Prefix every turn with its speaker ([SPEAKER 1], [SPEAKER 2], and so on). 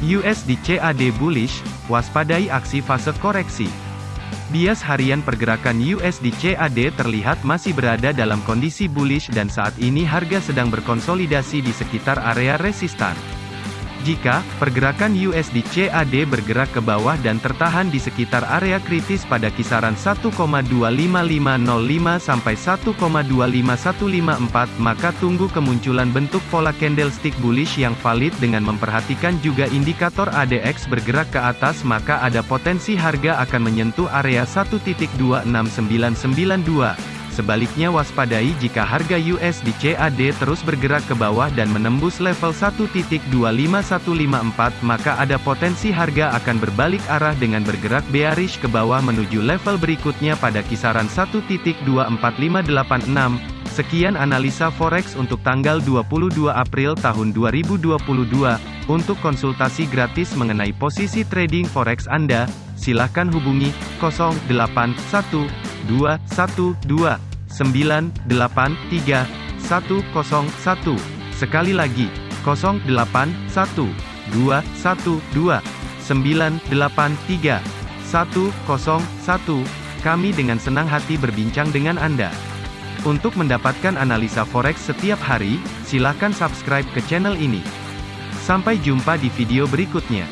[SPEAKER 1] USD CAD bullish, waspadai aksi fase koreksi. Bias harian pergerakan USD CAD terlihat masih berada dalam kondisi bullish dan saat ini harga sedang berkonsolidasi di sekitar area resistan. Jika pergerakan USD CAD bergerak ke bawah dan tertahan di sekitar area kritis pada kisaran 1,25505 sampai 1,25154, maka tunggu kemunculan bentuk pola candlestick bullish yang valid dengan memperhatikan juga indikator ADX bergerak ke atas maka ada potensi harga akan menyentuh area 1.26992. Sebaliknya waspadai jika harga USD CAD terus bergerak ke bawah dan menembus level 1.25154 maka ada potensi harga akan berbalik arah dengan bergerak bearish ke bawah menuju level berikutnya pada kisaran 1.24586. Sekian analisa forex untuk tanggal 22 April tahun 2022. Untuk konsultasi gratis mengenai posisi trading forex Anda, silakan hubungi 081212 983 101. Sekali lagi, 081 212 983 101. Kami dengan senang hati berbincang dengan Anda. Untuk mendapatkan analisa forex setiap hari, silakan subscribe ke channel ini. Sampai jumpa di video berikutnya.